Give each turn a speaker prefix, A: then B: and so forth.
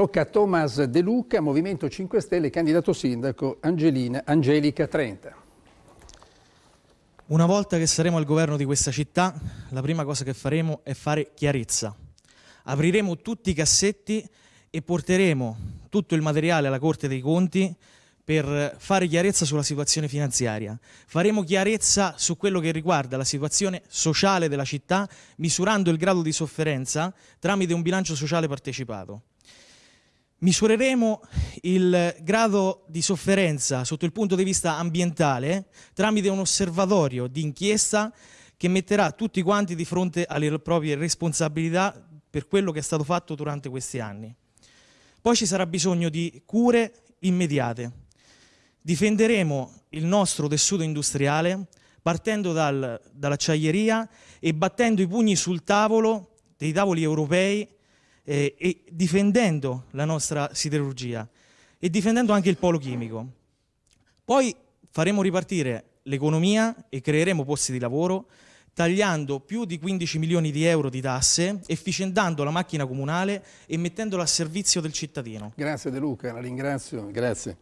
A: Tocca a Thomas De Luca, Movimento 5 Stelle, candidato sindaco Angelina, Angelica Trenta.
B: Una volta che saremo al governo di questa città, la prima cosa che faremo è fare chiarezza. Apriremo tutti i cassetti e porteremo tutto il materiale alla Corte dei Conti per fare chiarezza sulla situazione finanziaria. Faremo chiarezza su quello che riguarda la situazione sociale della città, misurando il grado di sofferenza tramite un bilancio sociale partecipato. Misureremo il grado di sofferenza sotto il punto di vista ambientale tramite un osservatorio di inchiesta che metterà tutti quanti di fronte alle proprie responsabilità per quello che è stato fatto durante questi anni. Poi ci sarà bisogno di cure immediate. Difenderemo il nostro tessuto industriale partendo dal, dall'acciaieria e battendo i pugni sul tavolo dei tavoli europei eh, e difendendo la nostra siderurgia e difendendo anche il polo chimico. Poi faremo ripartire l'economia e creeremo posti di lavoro tagliando più di 15 milioni di euro di tasse, efficientando la macchina comunale e mettendola a servizio del cittadino.
A: Grazie De Luca, la ringrazio. Grazie.